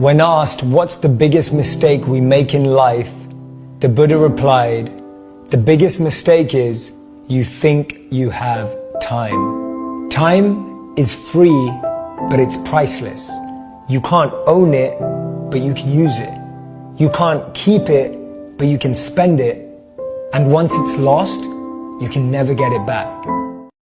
When asked what's the biggest mistake we make in life, the Buddha replied, the biggest mistake is you think you have time. Time is free, but it's priceless. You can't own it, but you can use it. You can't keep it, but you can spend it. And once it's lost, you can never get it back.